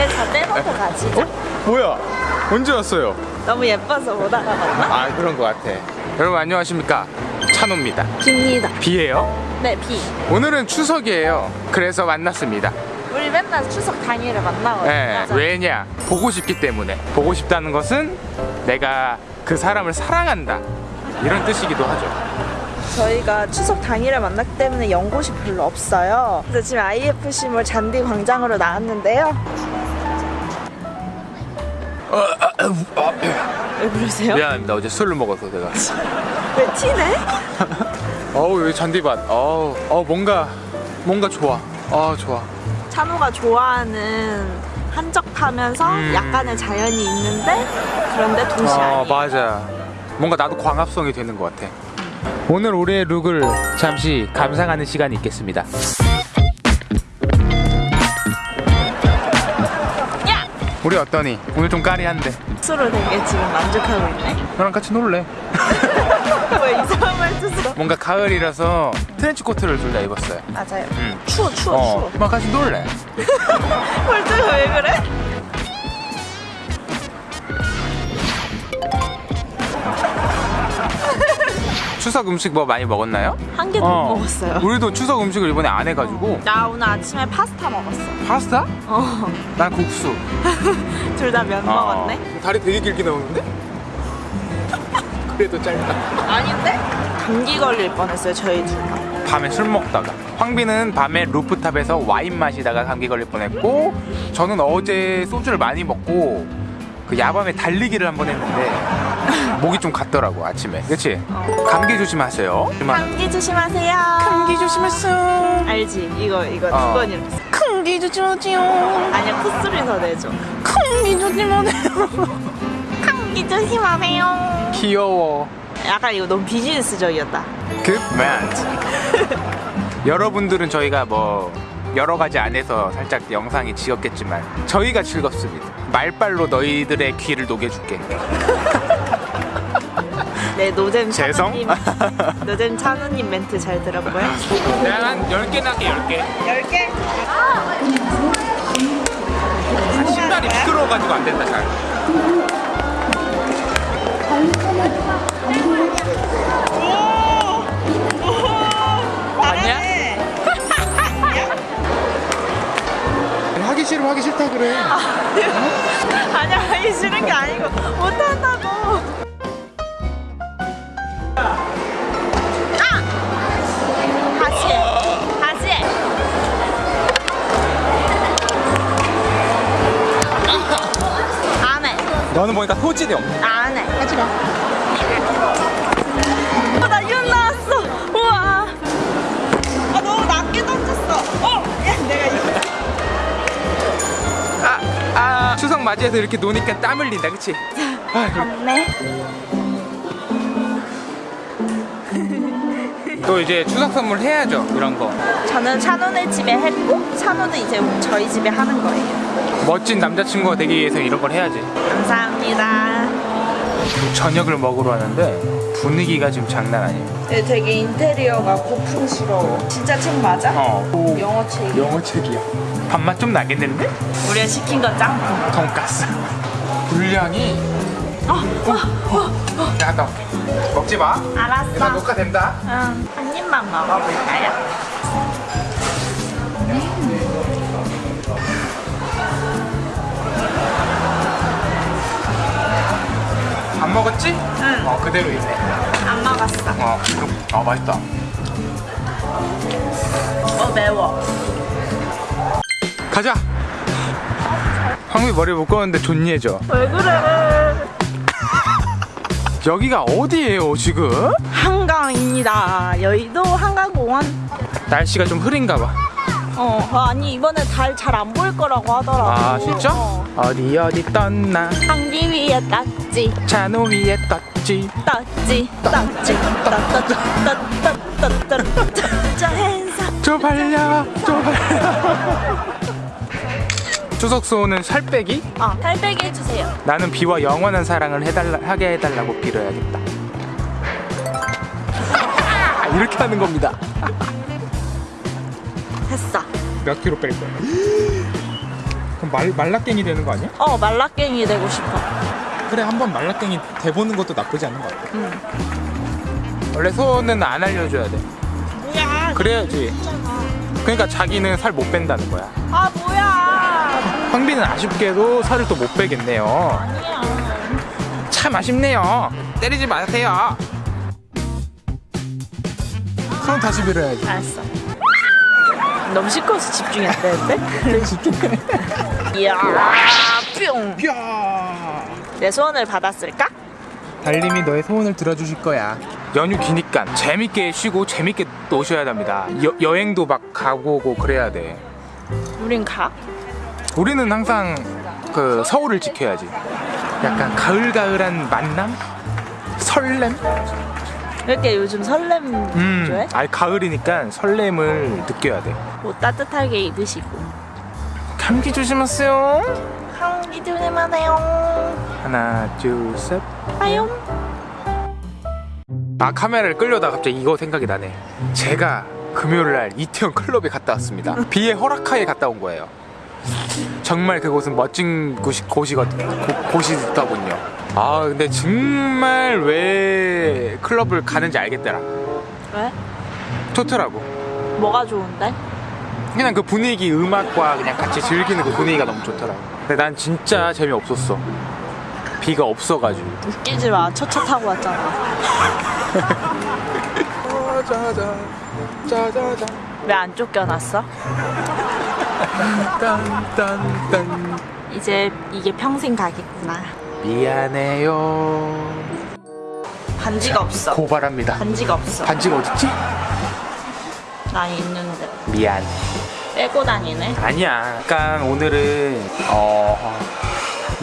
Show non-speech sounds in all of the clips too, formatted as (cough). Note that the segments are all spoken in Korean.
왜저 떼놓고 가시죠? 뭐야? 언제 왔어요? 너무 예뻐서 못 알아봤나? 아 그런 것 같아. 여러분 안녕하십니까? 찬호입니다. 깁니다. 비예요. 네, 비. 오늘은 추석이에요. 그래서 만났습니다. 우리 맨날 추석 당일에 만나거든요. 네. 왜냐? 보고 싶기 때문에. 보고 싶다는 것은 내가 그 사람을 사랑한다. 이런 뜻이기도 하죠. 저희가 추석 당일에 만났기 때문에 연곳이 별로 없어요. 그래서 지금 IFC몰 잔디 광장으로 나왔는데요. 왜 그러세요? 미안합니다. 어제 술을 먹어서 내가. 왜 티네? 어우 여기 잔디밭. 어우, 어 뭔가 뭔가 좋아. 아 좋아. 찬호가 좋아하는 한적하면서 음. 약간의 자연이 있는데 그런데 도시 어 아니에요. 맞아. 뭔가 나도 광합성이 되는 것 같아. 오늘 우리의 룩을 잠시 감상하는 시간이 있겠습니다. 우리 어떠니? 오늘 좀 까리한데. 스스로 되게 지금 만족하고 있네. 너랑 같이 놀래. (laughs) 왜 이상한 말투스러? 뭔가 가을이라서 트렌치 코트를 둘 다 입었어요. 맞아요. 응. 추워 추워 어, 추워. 막 같이 놀래. (laughs) 말투가 왜 그래? 추석 음식 뭐 많이 먹었나요? 한 개도 못 먹었어요. 우리도 추석 음식을 이번에 안 해가지고 나 오늘 아침에 파스타 먹었어. 파스타? 어, 난 국수. (laughs) 둘 다 면 먹었네. 어. 다리 되게 길게 나오는데? (laughs) 그래도 짧다. 아닌데? 감기 걸릴 뻔했어요 저희 둘 다. 밤에 술 먹다가 황비는 밤에 루프탑에서 와인 마시다가 감기 걸릴 뻔했고 저는 어제 소주를 많이 먹고 그 야밤에 달리기를 한 번 했는데 목이 좀 갔더라고 아침에 그치? 감기 조심하세요 감기 조심하세요. 감기 조심했어 알지? 이거 이거 어. 두번 이렇게. 감기 조심하세요 아니야 콧소리 더 내줘. 감기 조심하세요 감기 조심하세요. 귀여워 약간 이거 너무 비즈니스적이었다. 그만 (laughs) 여러분들은 저희가 뭐 여러 가지 안에서 살짝 영상이 지었겠지만 저희가 즐겁습니다 말빨로 너희들의 귀를 녹여줄게 (laughs) 네 노잼 재성? 찬우님 노잼 찬우님 멘트 잘 들었고요. 내가 (laughs) 한 10개 나게 10개 열 개. 아, 신발이 미끄러워가지고 안 된다 잘 싫으면 하기 싫다 그래 아니야 하기 싫은 게 아니고 못한다고. 아! 다시 해. 다시 해. 안 해. 너는 보니까 소질이 없네 안 해. 하지 마. 맞이해서 이렇게 노니까 땀 흘린다 그치? 아이고. 네. 또 이제 추석 선물 해야죠 이런 거 저는 찬호네 집에 했고, 찬호는 이제 저희 집에 하는 거예요. 멋진 남자친구가 되기 위해서 이런 걸 해야지 감사합니다. 저녁을 먹으러 왔는데 분위기가 지금 장난 아니에요 네, 되게 인테리어가 고풍스러워. 진짜 책 맞아? 어 영어 책. 영어 책이야 밥맛 좀 나겠는데? 우리가 시킨 건 짱구. 돈가스 분량이 어, 내가 갔다 올게 먹지 마 일단 알았어. 녹화된다 응, 한 입만 먹어 볼까요? 어 그대로 있네 안 먹었어. 어, 아 맛있다 어, 매워. 가자 황미 머리 묶었는데 존예죠 왜 그래? (laughs) 여기가 어디예요 지금? 한강입니다. 여의도 한강공원. 날씨가 좀 흐린가 봐 어, 어, 아니 이번에 달 잘 안 보일 거라고 하더라고. 아 진짜? 어. 어디 어디 떴나 한기 위에 땄지, 잔호 위에 떴지 땄지, 땄지, 따따따따따따따따. 저 행사. 저 발려 저 발려 추석 소원은 살 빼기? 어, 탈배기 해주세요. 나는 비와 영원한 사랑을 해달라, 하게 해달라고 빌어야겠다 이렇게 하는 겁니다 됐어. 몇 킬로 뺄 거야? 그럼 말, 말라깽이 되는 거 아니야? 어 말라깽이 되고 싶어. 그래 한번 말라깽이 돼보는 것도 나쁘지 않은 것 같아 응. 원래 소는 안 알려줘야 돼 뭐야? 그래야지 그러니까 자기는 살 못 뺀다는 거야 아 뭐야? 황비는 아쉽게도 살을 또 못 빼겠네요 아니야. 참 아쉽네요 때리지 마세요 손 다시 밀어야지 알았어. 너무 시끄러워서 집중이 안 되는데? 집중해 이야 뿅. 야내 소원을 받았을까? 달님이 너의 소원을 들어주실 거야. 연휴 기니까 재밌게 쉬고 재밌게 노셔야 됩니다. 여, 여행도 막 가보고 그래야 돼. 우린 가? 우리는 항상 그 서울을 지켜야지. 약간 가을가을한 만남? 설렘? 왜 이렇게 요즘 설렘 음, 좋아해? 아니 가을이니까 설렘을 느껴야 돼. 옷 따뜻하게 입으시고. 감기 조심하세요. 감기 조심하세요. 하나, 둘, 셋. 빠용. 아 카메라를 끌려다 갑자기 이거 생각이 나네 제가 금요일 날 이태원 클럽에 갔다 왔습니다 비의 허락하에 갔다 온 거예요 정말 그곳은 멋진 곳이, 곳이거든, 고, 곳이더군요 아 근데 정말 왜 클럽을 가는지 알겠더라 왜? 좋더라고 뭐가 좋은데? 그냥 그 분위기 음악과 그냥 같이 즐기는 그 분위기가 너무 좋더라고 근데 난 진짜 재미없었어 비가 없어가지고 웃기지 마. 첫차 타고 왔잖아. (laughs) 왜 안 쫓겨났어? 이제 이게 평생 가겠구나. 미안해요 반지가 없어. 고발합니다 반지가 없어. 반지가 어딨지? 난 있는데. 미안 빼고 다니네. 아니야 약간 오늘은 어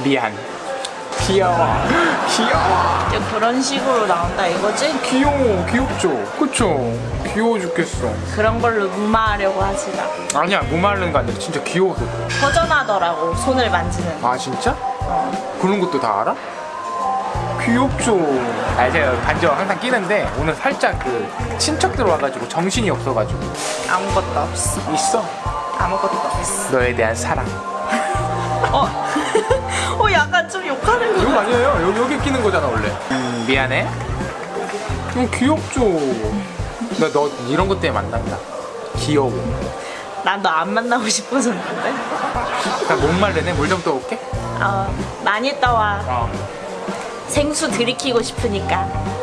미안 귀여워 (gasps) 귀여워 이제 그런 식으로 나온다 이거지? 귀여워 귀엽죠 그쵸 귀여워 죽겠어 그런 걸로 무마하려고 하지 마. 아니야 무말르는 거 아니라 진짜 귀여워서. 허전하더라고 손을 만지는. 아 진짜? 어. 그런 것도 다 알아? 귀엽죠 아 제가 반지 항상 끼는데 오늘 살짝 그 친척들 와가지고 정신이 없어가지고 아무것도 없어. 있어 아무것도 없어. 너에 대한 사랑 (laughs) 어, (laughs) 어 약간 좀 욕하는 거. 이거 아니에요. 여기 여기 끼는 거잖아 원래. 음, 미안해. 좀 귀엽죠. (laughs) 나 너 이런 것 때문에 만난다. 귀여워. 난 너 안 만나고 싶어졌는데. 나못 말르네. 물 좀 떠올게. 어, 많이 떠와. 어. 생수 들이키고 싶으니까.